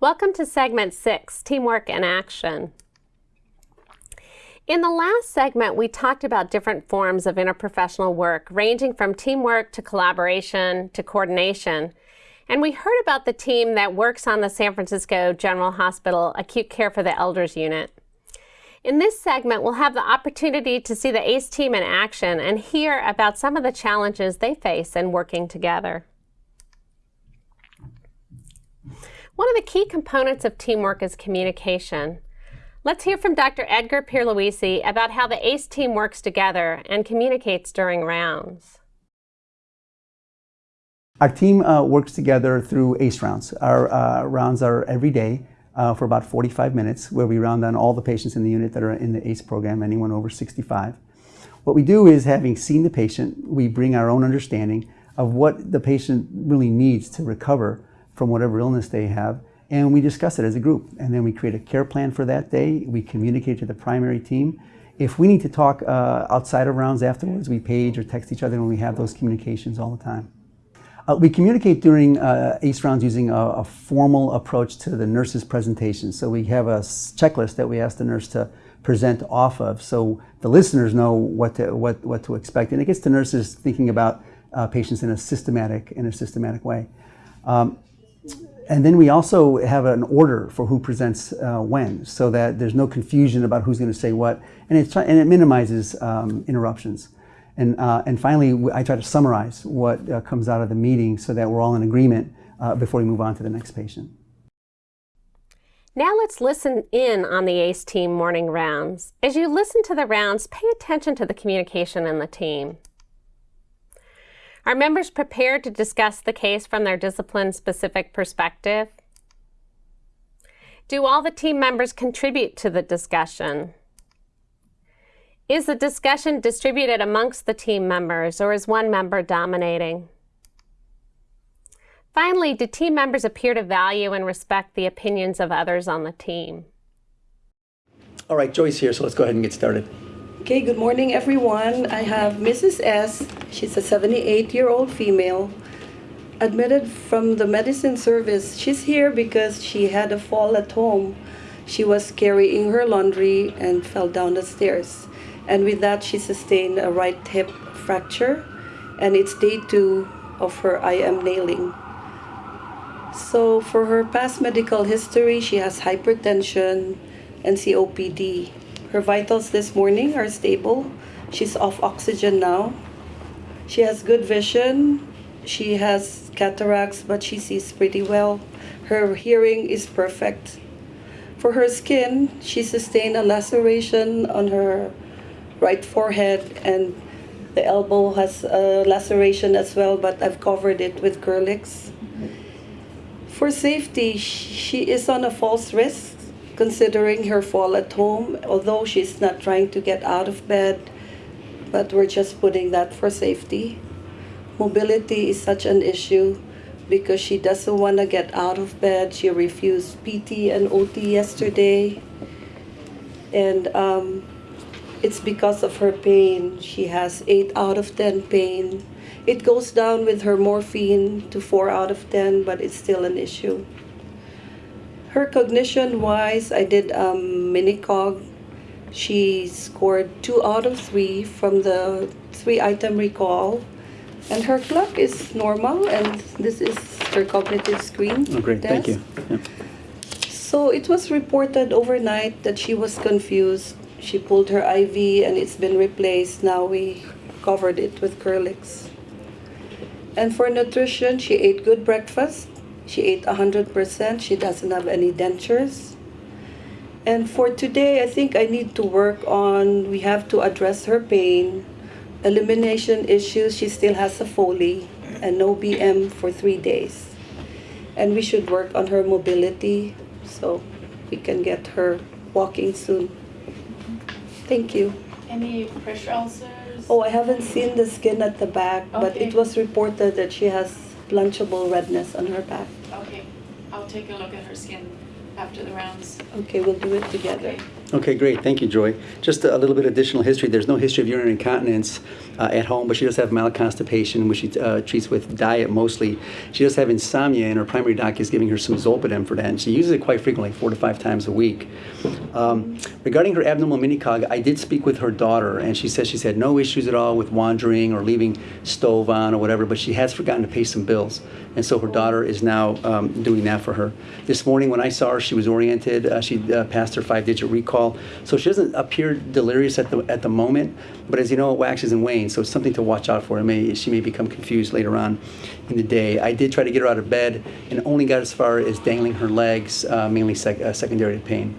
Welcome to segment six, Teamwork in Action. In the last segment, we talked about different forms of interprofessional work, ranging from teamwork to collaboration to coordination. And we heard about the team that works on the San Francisco General Hospital Acute Care for the Elders Unit. In this segment, we'll have the opportunity to see the ACE team in action and hear about some of the challenges they face in working together. One of the key components of teamwork is communication. Let's hear from Dr. Edgar Pierluissi about how the ACE team works together and communicates during rounds. Our team uh, works together through ACE rounds. Our uh, rounds are every day uh, for about 45 minutes where we round on all the patients in the unit that are in the ACE program, anyone over 65. What we do is having seen the patient, we bring our own understanding of what the patient really needs to recover from whatever illness they have, and we discuss it as a group. And then we create a care plan for that day. We communicate to the primary team. If we need to talk uh, outside of rounds afterwards, we page or text each other and we have those communications all the time. Uh, we communicate during uh, ACE rounds using a, a, formal approach to the nurse's presentation. So we have a checklist that we ask the nurse to present off of so the listeners know what to, what, what to expect. And it gets the nurses thinking about uh, patients in a systematic, in a systematic way. Um, and then we also have an order for who presents uh, when, so that there's no confusion about who's going to say what, and, it's, and it minimizes um, interruptions. And, uh, and finally, I try to summarize what uh, comes out of the meeting so that we're all in agreement uh, before we move on to the next patient. Now let's listen in on the ACE team morning rounds. As you listen to the rounds, pay attention to the communication in the team. Are members prepared to discuss the case from their discipline-specific perspective? Do all the team members contribute to the discussion? Is the discussion distributed amongst the team members or is one member dominating? Finally, do team members appear to value and respect the opinions of others on the team? All right, Joyce here, so let's go ahead and get started. Okay, good morning everyone. I have Mrs. S. She's a 78-year-old female admitted from the medicine service. She's here because she had a fall at home. She was carrying her laundry and fell down the stairs. And with that, she sustained a right hip fracture and it's day two of her IM nailing. So for her past medical history, she has hypertension and COPD. Her vitals this morning are stable. She's off oxygen now. She has good vision. She has cataracts, but she sees pretty well. Her hearing is perfect. For her skin, she sustained a laceration on her right forehead and the elbow has a laceration as well, but I've covered it with Kerlix. For safety, she is on a falls risk considering her fall at home, although she's not trying to get out of bed, but we're just putting that for safety. Mobility is such an issue because she doesn't want to get out of bed. She refused PT and OT yesterday. And um, it's because of her pain. She has 8 out of 10 pain. It goes down with her morphine to 4 out of 10, but it's still an issue. Her cognition wise, I did um, mini cog. She scored two out of three from the three item recall. And her clock is normal, and this is her cognitive screen. Oh, great, test. thank you. Yeah. So it was reported overnight that she was confused. She pulled her IV and it's been replaced. Now we covered it with Kerlix. And for nutrition, she ate good breakfast, she ate 100%. She doesn't have any dentures. And for today, I think I need to work on, we have to address her pain, elimination issues. She still has a Foley and no BM for three days. And we should work on her mobility so we can get her walking soon. Thank you. Any pressure ulcers? Oh, I haven't seen the skin at the back, okay. but it was reported that she has blanchable redness on her back. Okay, I'll take a look at her skin after the rounds. Okay, we'll do it together. Okay. Okay, great. Thank you, Joy. Just a little bit additional history. There's no history of urinary incontinence uh, at home, but she does have mild constipation, which she uh, treats with diet mostly. She does have insomnia, and her primary doc is giving her some Zolpidem for that, and she uses it quite frequently, four to five times a week. Um, regarding her abnormal minicog, I did speak with her daughter, and she says she's had no issues at all with wandering or leaving stove on or whatever, but she has forgotten to pay some bills, and so her daughter is now um, doing that for her. This morning when I saw her, she was oriented. Uh, she uh, passed her five-digit recall, so she doesn't appear delirious at the at the moment. But as you know, it waxes and wanes, so it's something to watch out for. It may she may become confused later on in the day. I did try to get her out of bed, and only got as far as dangling her legs, uh, mainly sec- uh, secondary to pain.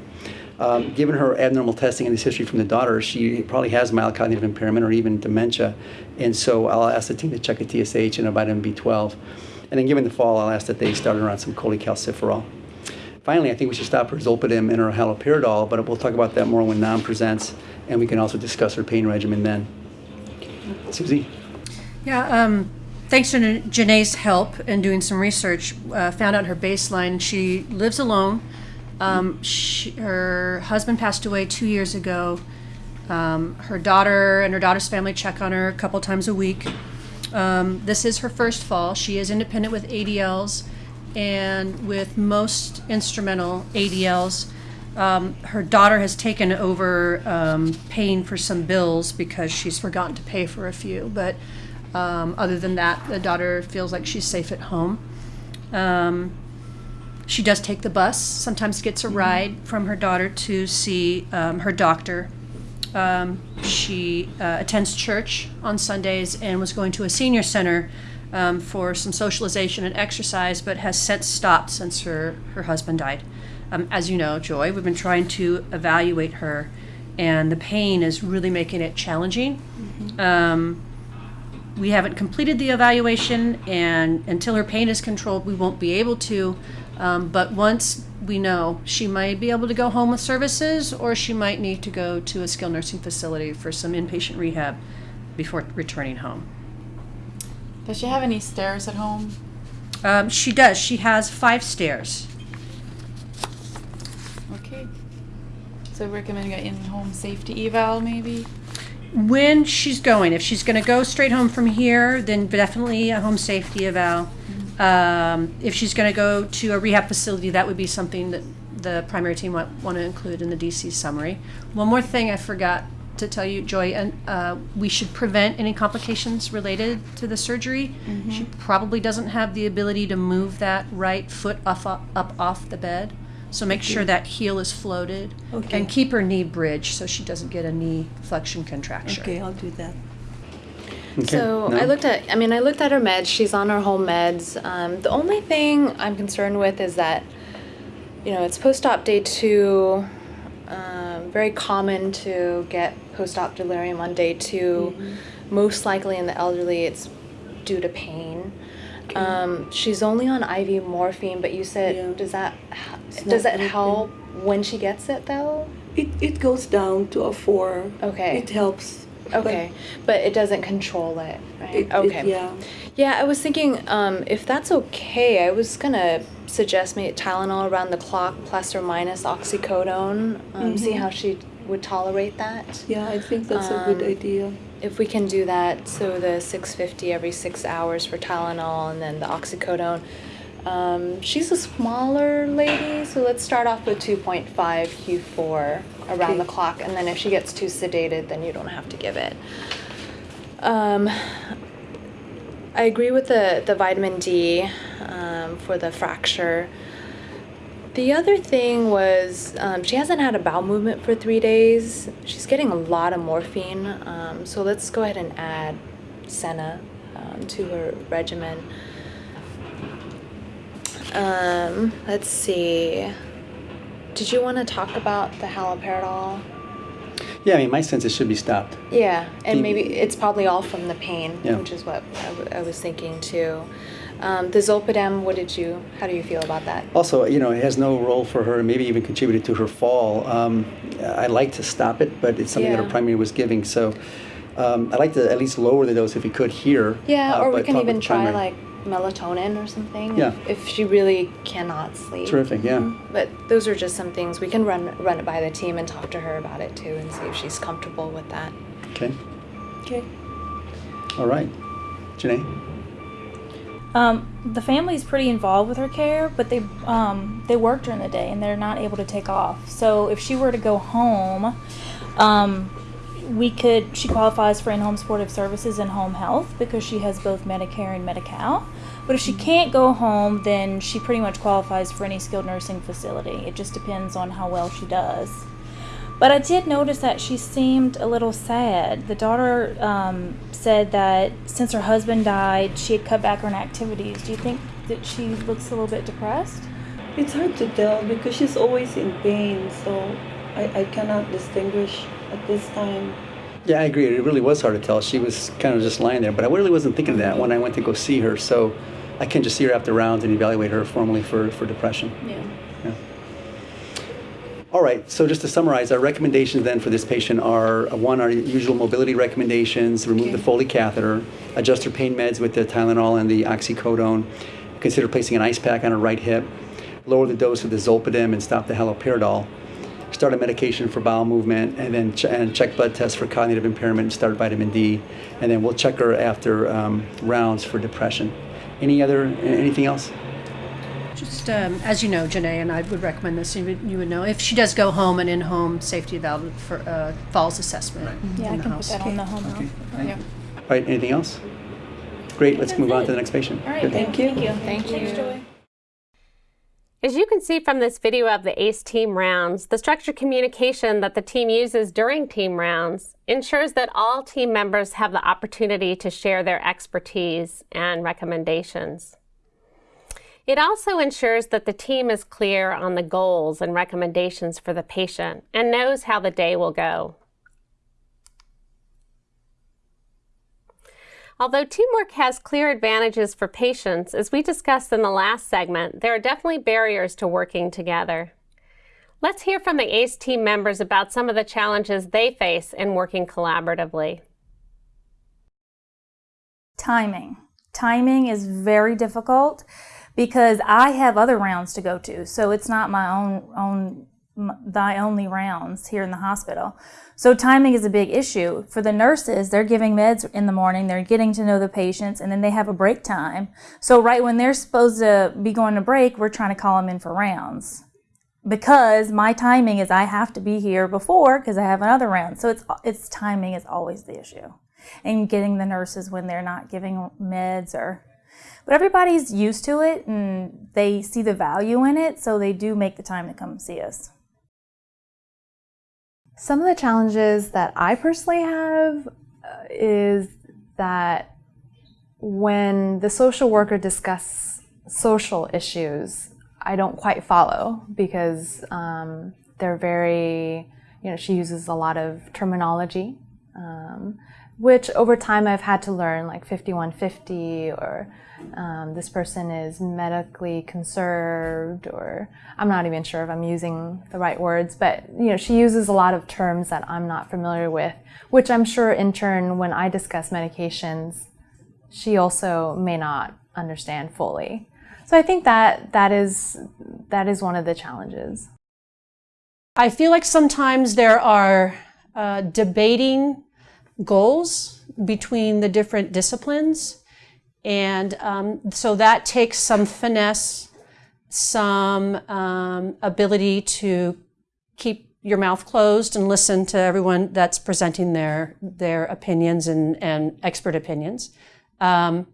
Um, given her abnormal testing and this history from the daughter, she probably has mild cognitive impairment or even dementia. And so I'll ask the team to check a TSH and a vitamin B12. And then given the fall, I'll ask that they start her on some cholecalciferol. Finally, I think we should stop zolpidem and her haloperidol, but we'll talk about that more when Nam presents, and we can also discuss her pain regimen then. Susie? Yeah, um, thanks to Janae's help in doing some research, uh, found out her baseline. She lives alone. Um, she, her husband passed away two years ago. Um, her daughter and her daughter's family check on her a couple times a week. Um, this is her first fall. She is independent with ADLs, and with most instrumental ADLs, um, her daughter has taken over um, paying for some bills because she's forgotten to pay for a few. But um, other than that, the daughter feels like she's safe at home. Um, she does take the bus, sometimes gets a ride from her daughter to see um, her doctor. Um, she uh, attends church on Sundays and was going to a senior center um, for some socialization and exercise, but has since stopped since her, her husband died. Um, as you know, Joy, we've been trying to evaluate her, and the pain is really making it challenging. Um, we haven't completed the evaluation, and until her pain is controlled, we won't be able to. Um, but once we know, she might be able to go home with services, or she might need to go to a skilled nursing facility for some inpatient rehab before returning home. Does she have any stairs at home? Um, she does. She has five stairs. Okay. So recommend an in-home safety eval maybe? When she's going, if she's going to go straight home from here, then definitely a home safety eval. Um, if she's going to go to a rehab facility, that would be something that the primary team might want to include in the DC summary. One more thing I forgot to tell you, Joy, and uh, we should prevent any complications related to the surgery. She probably doesn't have the ability to move that right foot up, up off the bed. So make sure that heel is floated Okay. and keep her knee bridged so she doesn't get a knee flexion contracture. Okay, I'll do that. Okay, So no? I looked at, I mean, I looked at her meds. She's on her home meds. Um, the only thing I'm concerned with is that, you know, it's post-op day two. Very common to get post-op delirium on day 2 Most likely in the elderly, it's due to pain. Um, she's only on IV morphine, but you said, Yeah. does that It's does that help when she gets it though? It, it goes down to a four. Okay. It helps. But Okay, but it doesn't control it, right? It, okay. It, yeah. Yeah, I was thinking um, if that's okay, I was gonna suggest maybe Tylenol around the clock plus or minus oxycodone. Um, See how she would tolerate that. Yeah, I think that's a good Um, idea. If we can do that, so the 650 every six hours for Tylenol and then the oxycodone. Um, she's a smaller lady, so let's start off with 2.5 Q4 around the clock, and then if she gets too sedated, then you don't have to give it. Um, I agree with the, the vitamin D um, for the fracture. The other thing was um, she hasn't had a bowel movement for three days. She's getting a lot of morphine, um, so let's go ahead and add Senna um, to her regimen. Um, let's see. Did you want to talk about the haloperidol? Yeah, I mean, my sense it should be stopped. Yeah, and maybe it's probably all from the pain, Yeah. which is what I, w- I was thinking too. Um, the Zolpidem, what did you? How do you feel about that? Also, you know, it has no role for her, maybe even contributed to her fall. Um, I'd like to stop it, but it's something that her primary was giving. So um, I'd like to at least lower the dose if we could here. Yeah, uh, or we can even try like melatonin or something. Yeah. If, if she really cannot sleep. Terrific, yeah. But those are just some things we can run run it by the team and talk to her about it too, and see if she's comfortable with that. Okay, Okay. all right. Janae? Um, the family's pretty involved with her care, but they um, they work during the day and they're not able to take off. So if she were to go home, um, we could. She qualifies for in-home supportive services and home health because she has both Medicare and Medi-Cal. But if she can't go home, then she pretty much qualifies for any skilled nursing facility. It just depends on how well she does. But I did notice that she seemed a little sad. The daughter um, said that since her husband died, she had cut back on activities. Do you think that she looks a little bit depressed? It's hard to tell because she's always in pain, so I, I cannot distinguish at this time. Yeah, I agree. It really was hard to tell. She was kind of just lying there, but I really wasn't thinking of that when I went to go see her. So I can just see her after rounds and evaluate her formally for, for depression. Yeah. yeah. All right, so just to summarize, our recommendations then for this patient are, uh, one, our usual mobility recommendations, remove the Foley catheter, adjust her pain meds with the Tylenol and the oxycodone, consider placing an ice pack on her right hip, lower the dose of the Zolpidem and stop the haloperidol, start a medication for bowel movement, and then ch- and check blood tests for cognitive impairment and start vitamin D, and then we'll check her after um, rounds for depression. Any other, anything else? Just um, as you know, Janae, and I would recommend this, you would, you would know, if she does go home, and in-home safety eval for uh, falls assessment Yeah, I in the can put house. that on the home health. Yeah. All right, anything else? Great, let's move on to the next patient. All right, Good. Thank you. Thank you. Thank Thanks, you. Joy. As you can see from this video of the ACE team rounds, the structured communication that the team uses during team rounds ensures that all team members have the opportunity to share their expertise and recommendations. It also ensures that the team is clear on the goals and recommendations for the patient and knows how the day will go. Although teamwork has clear advantages for patients, as we discussed in the last segment, there are definitely barriers to working together. Let's hear from the ACE team members about some of the challenges they face in working collaboratively. Timing. Timing is very difficult because I have other rounds to go to, so it's not my own own thy only rounds here in the hospital. So timing is a big issue for the nurses. They're giving meds in the morning, they're getting to know the patients, and then they have a break time. So right when they're supposed to be going to break, we're trying to call them in for rounds because my timing is I have to be here before because I have another round. So it's it's timing is always the issue, and getting the nurses when they're not giving meds or. But everybody's used to it and they see the value in it, so they do make the time to come see us. Some of the challenges that I personally have uh, is that when the social worker discusses social issues, I don't quite follow because um, they're very, you know, she uses a lot of terminology, um, which over time I've had to learn, like 5150 or um, this person is medically conserved, or I'm not even sure if I'm using the right words, but you know, she uses a lot of terms that I'm not familiar with, which I'm sure in turn, when I discuss medications, she also may not understand fully. So I think that that is that is one of the challenges. I feel like sometimes there are uh, debating goals between the different disciplines. And um, so that takes some finesse, some um, ability to keep your mouth closed and listen to everyone that's presenting their, their opinions and, and expert opinions. Um,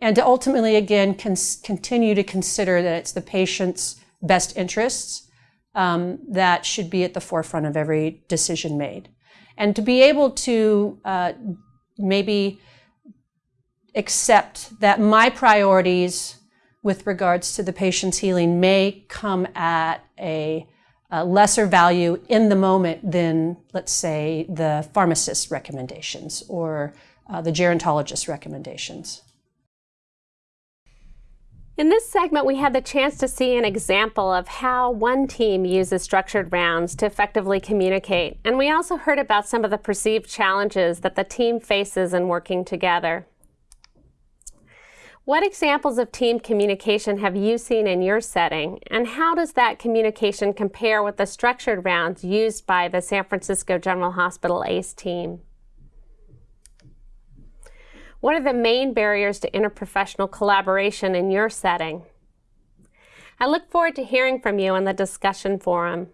and to ultimately, again, continue to consider that it's the patient's best interests um, that should be at the forefront of every decision made. And to be able to uh, maybe accept that my priorities with regards to the patient's healing may come at a, a lesser value in the moment than, let's say, the pharmacist's recommendations or uh, the gerontologist's recommendations. In this segment, we had the chance to see an example of how one team uses structured rounds to effectively communicate. And we also heard about some of the perceived challenges that the team faces in working together. What examples of team communication have you seen in your setting, and how does that communication compare with the structured rounds used by the San Francisco General Hospital ACE team? What are the main barriers to interprofessional collaboration in your setting? I look forward to hearing from you in the discussion forum.